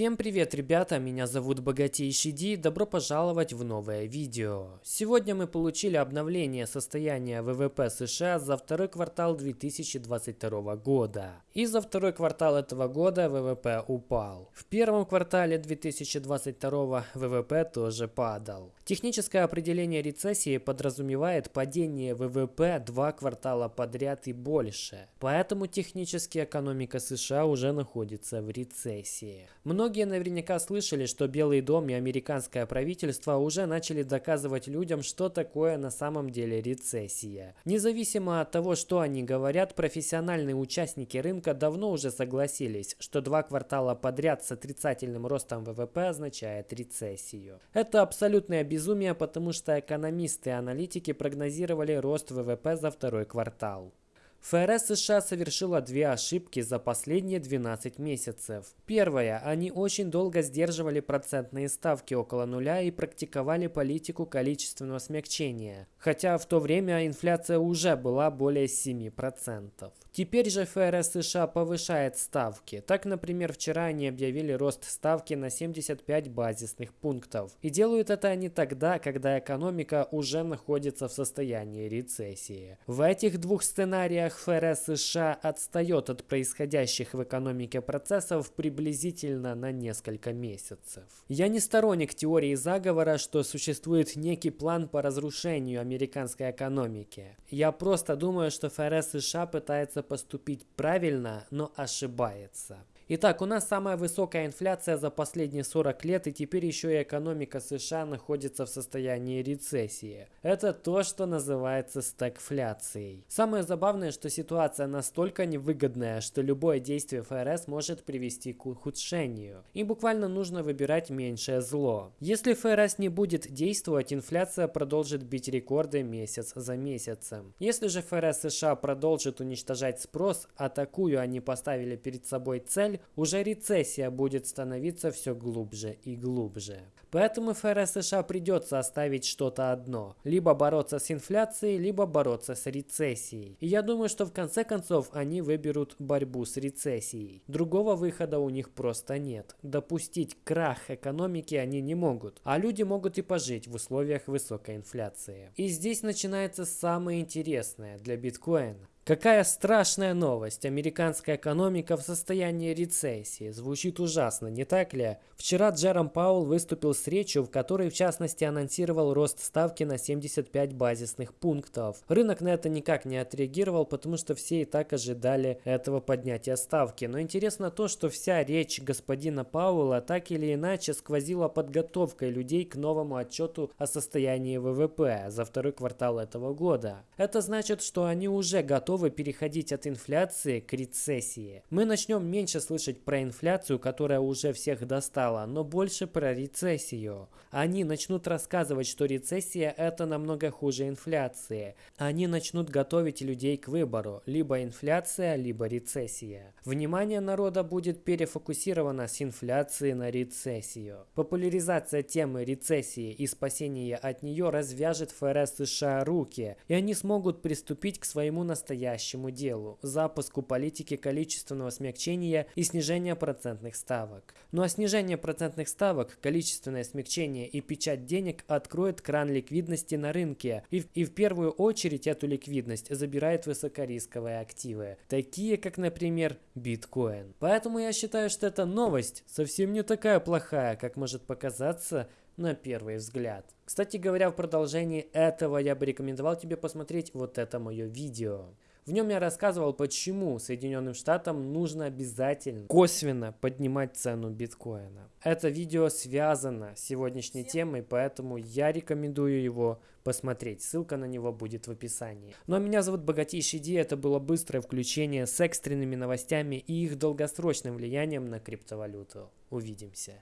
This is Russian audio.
Всем привет, ребята! Меня зовут Богатейший Ди. Добро пожаловать в новое видео. Сегодня мы получили обновление состояния ВВП США за второй квартал 2022 года. И за второй квартал этого года ВВП упал. В первом квартале 2022 ВВП тоже падал. Техническое определение рецессии подразумевает падение ВВП два квартала подряд и больше. Поэтому технически экономика США уже находится в рецессии. Многие наверняка слышали, что Белый дом и американское правительство уже начали доказывать людям, что такое на самом деле рецессия. Независимо от того, что они говорят, профессиональные участники рынка давно уже согласились, что два квартала подряд с отрицательным ростом ВВП означает рецессию. Это абсолютное безумие, потому что экономисты и аналитики прогнозировали рост ВВП за второй квартал. ФРС США совершила две ошибки за последние 12 месяцев. Первая, они очень долго сдерживали процентные ставки около нуля и практиковали политику количественного смягчения, хотя в то время инфляция уже была более 7%. Теперь же ФРС США повышает ставки. Так, например, вчера они объявили рост ставки на 75 базисных пунктов. И делают это они тогда, когда экономика уже находится в состоянии рецессии. В этих двух сценариях условиях ФРС США отстает от происходящих в экономике процессов приблизительно на несколько месяцев. Я не сторонник теории заговора, что существует некий план по разрушению американской экономики. Я просто думаю, что ФРС США пытается поступить правильно, но ошибается. Итак, у нас самая высокая инфляция за последние 40 лет, и теперь еще и экономика США находится в состоянии рецессии. Это то, что называется стагфляцией. Самое забавное, что ситуация настолько невыгодная, что любое действие ФРС может привести к ухудшению. И буквально нужно выбирать меньшее зло. Если ФРС не будет действовать, инфляция продолжит бить рекорды месяц за месяцем. Если же ФРС США продолжит уничтожать спрос, а такую они поставили перед собой цель, уже рецессия будет становиться все глубже и глубже. Поэтому ФРС США придется оставить что-то одно. Либо бороться с инфляцией, либо бороться с рецессией. И я думаю, что в конце концов они выберут борьбу с рецессией. Другого выхода у них просто нет. Допустить крах экономики они не могут. А люди могут и пожить в условиях высокой инфляции. И здесь начинается самое интересное для биткоина. Какая страшная новость! Американская экономика в состоянии рецессии. Звучит ужасно, не так ли? Вчера Джером Паул выступил с речью, в которой в частности анонсировал рост ставки на 75 базисных пунктов. Рынок на это никак не отреагировал, потому что все и так ожидали этого поднятия ставки. Но интересно то, что вся речь господина Пауэлла так или иначе сквозила подготовкой людей к новому отчету о состоянии ВВП за второй квартал этого года. Это значит, что они уже готовы готовы переходить от инфляции к рецессии. Мы начнем меньше слышать про инфляцию, которая уже всех достала, но больше про рецессию. Они начнут рассказывать, что рецессия это намного хуже инфляции. Они начнут готовить людей к выбору, либо инфляция, либо рецессия. Внимание народа будет перефокусировано с инфляции на рецессию. Популяризация темы рецессии и спасения от нее развяжет ФРС США руки, и они смогут приступить к своему настоящему настоящему делу – запуску политики количественного смягчения и снижения процентных ставок. Ну а снижение процентных ставок, количественное смягчение и печать денег откроет кран ликвидности на рынке и, и в первую очередь эту ликвидность забирает высокорисковые активы, такие как, например, биткоин. Поэтому я считаю, что эта новость совсем не такая плохая, как может показаться на первый взгляд. Кстати говоря, в продолжении этого я бы рекомендовал тебе посмотреть вот это мое видео. В нем я рассказывал, почему Соединенным Штатам нужно обязательно косвенно поднимать цену биткоина. Это видео связано с сегодняшней темой, поэтому я рекомендую его посмотреть. Ссылка на него будет в описании. Ну а меня зовут Богатейший Ди. Это было быстрое включение с экстренными новостями и их долгосрочным влиянием на криптовалюту. Увидимся.